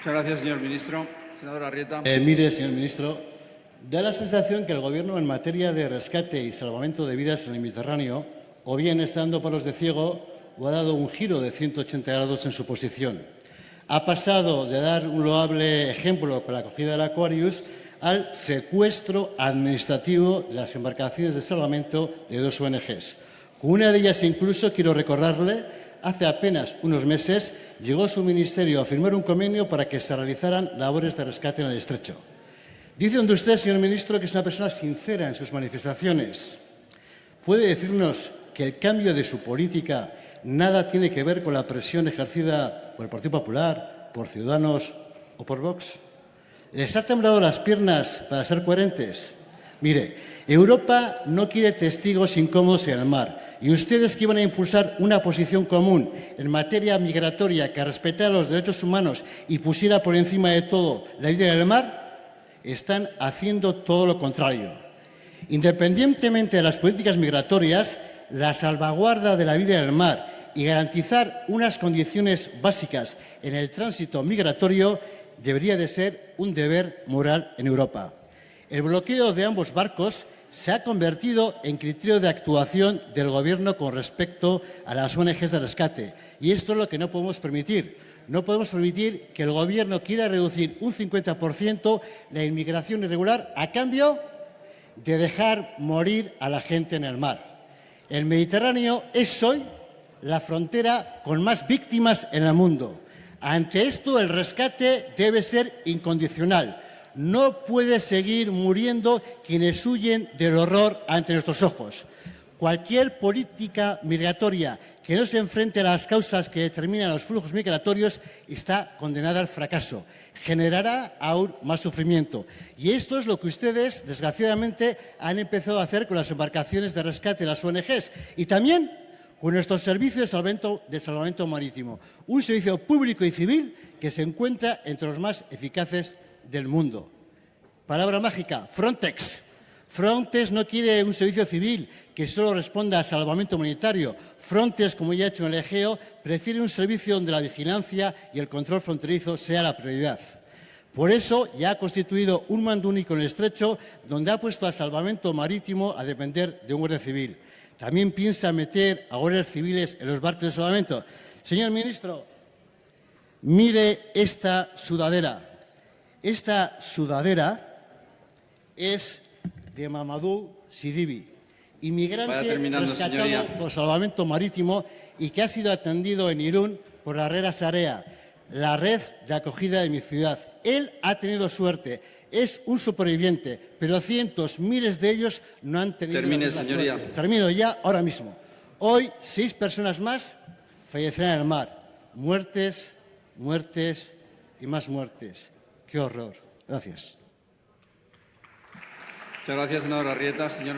Muchas gracias, señor ministro. Senadora Arrieta. Eh, mire, señor ministro, da la sensación que el Gobierno en materia de rescate y salvamento de vidas en el Mediterráneo o bien está dando palos de ciego o ha dado un giro de 180 grados en su posición. Ha pasado de dar un loable ejemplo con la acogida del Aquarius al secuestro administrativo de las embarcaciones de salvamento de dos ONGs. Con una de ellas incluso, quiero recordarle, hace apenas unos meses llegó su ministerio a firmar un convenio para que se realizaran labores de rescate en el estrecho. Dice donde usted, señor ministro, que es una persona sincera en sus manifestaciones. ¿Puede decirnos que el cambio de su política nada tiene que ver con la presión ejercida por el Partido Popular, por Ciudadanos o por Vox? ¿Les ha temblado las piernas para ser coherentes? Mire, Europa no quiere testigos incómodos en el mar y ustedes que iban a impulsar una posición común en materia migratoria que respetara los derechos humanos y pusiera por encima de todo la idea del mar, están haciendo todo lo contrario. Independientemente de las políticas migratorias, la salvaguarda de la vida en el mar y garantizar unas condiciones básicas en el tránsito migratorio debería de ser un deber moral en Europa. El bloqueo de ambos barcos se ha convertido en criterio de actuación del Gobierno con respecto a las ONGs de rescate. Y esto es lo que no podemos permitir. No podemos permitir que el Gobierno quiera reducir un 50% la inmigración irregular a cambio de dejar morir a la gente en el mar. El Mediterráneo es hoy la frontera con más víctimas en el mundo. Ante esto, el rescate debe ser incondicional no puede seguir muriendo quienes huyen del horror ante nuestros ojos. Cualquier política migratoria que no se enfrente a las causas que determinan los flujos migratorios está condenada al fracaso. Generará aún más sufrimiento. Y esto es lo que ustedes, desgraciadamente, han empezado a hacer con las embarcaciones de rescate de las ONGs y también con nuestros servicios de salvamento, de salvamento marítimo. Un servicio público y civil que se encuentra entre los más eficaces del mundo. Palabra mágica, Frontex. Frontex no quiere un servicio civil que solo responda a salvamento humanitario. Frontex, como ya ha hecho en el Egeo, prefiere un servicio donde la vigilancia y el control fronterizo sea la prioridad. Por eso ya ha constituido un mando único en el estrecho donde ha puesto al salvamento marítimo a depender de un guardia civil. También piensa meter a guardias civiles en los barcos de salvamento. Señor ministro, mire esta sudadera. Esta sudadera es de Mamadou Sidibi, inmigrante rescatado por salvamento marítimo y que ha sido atendido en Irún por la Herrera Sarea, la red de acogida de mi ciudad. Él ha tenido suerte, es un superviviente, pero cientos, miles de ellos no han tenido Termine, señoría. Suerte. Termino ya, ahora mismo. Hoy, seis personas más fallecerán en el mar. Muertes, muertes y más muertes. Qué horror. Gracias. Muchas gracias, senadora Arrieta. Señor